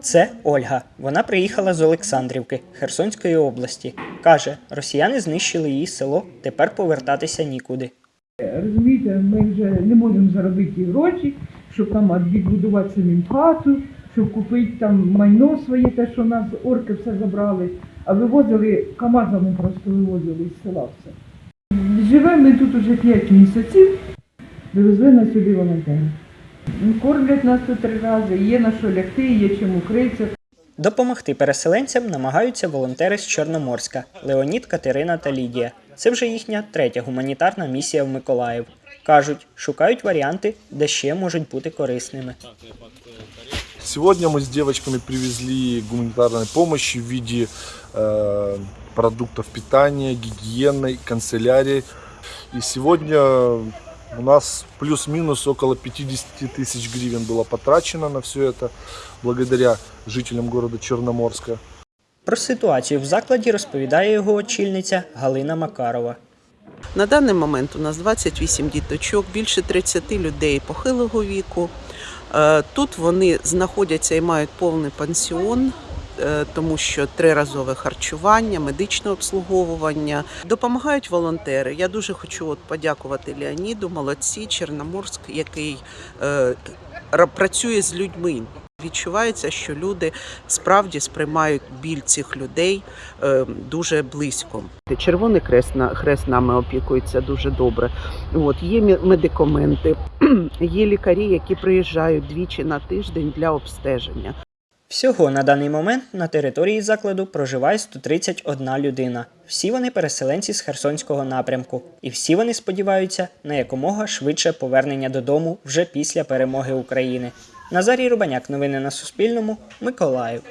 Це Ольга. Вона приїхала з Олександрівки Херсонської області. Каже, росіяни знищили її село, тепер повертатися нікуди. розумієте, ми вже не можемо заробити ті гроші, щоб там відбудувати самим хату, щоб купити там майно своє, те, що нас орки все забрали, а вивозили КАМАЗами просто вивозили із села все. Живемо ми тут уже 5 місяців, вивезли нас сюди волонтери. Кормлять нас тут три рази, є на що лягти, є чим укритися. Допомогти переселенцям намагаються волонтери з Чорноморська Леонід, Катерина та Лідія. Це вже їхня третя гуманітарна місія в Миколаїв. Кажуть, шукають варіанти, де ще можуть бути корисними. Сегодня мы с девочками привезли гуманитарной помощи в виде э, продуктов питания, гигиены, канцелярии. И сегодня у нас плюс-минус около 50 тысяч гривен было потрачено на все это, благодаря жителям города Черноморска. Про ситуацію в закладі розповідає його очільниця Галина Макарова. На даний момент у нас 28 діточок, більше 30 людей похилого віку. Е, Тут вони знаходяться і мають повний пансіон, е, тому що триразове харчування, медичне обслуговування. Допомагають волонтери. Я дуже хочу от подякувати Леоніду, молодці, Чорноморськ, який е, ра- працює з людьми. Відчувається, що люди справді сприймають біль цих людей е, дуже близько. Червоний хрест хрест нами опікується дуже добре. От є медикаменти, є лікарі, які приїжджають двічі на тиждень для обстеження. Всього на даний момент на території закладу проживає 131 людина. Всі вони переселенці з Херсонського напрямку, і всі вони сподіваються на якомога швидше повернення додому вже після перемоги України. Назарій Рубаняк, новини на Суспільному, Миколаїв.